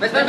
Vespa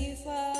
you fall.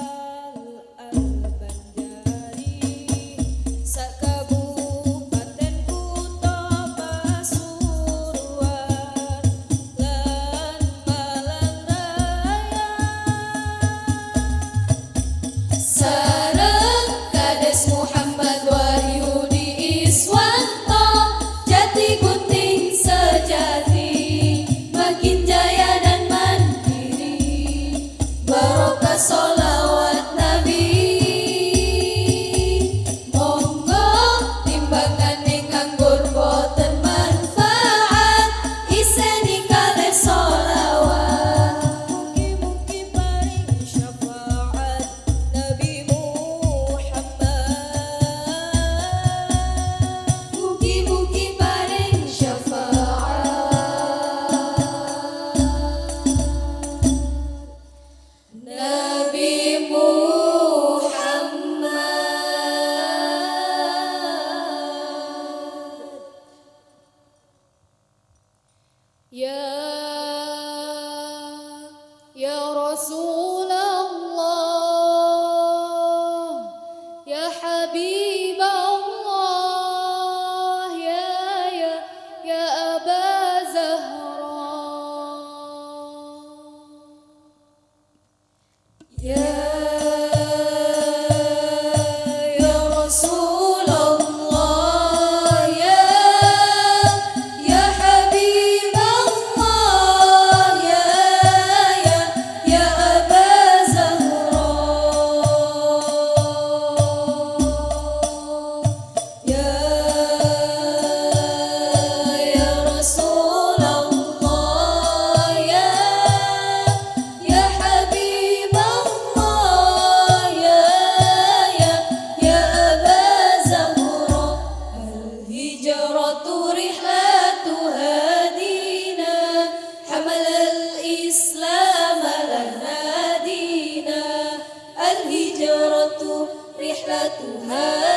que عاقبتها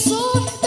so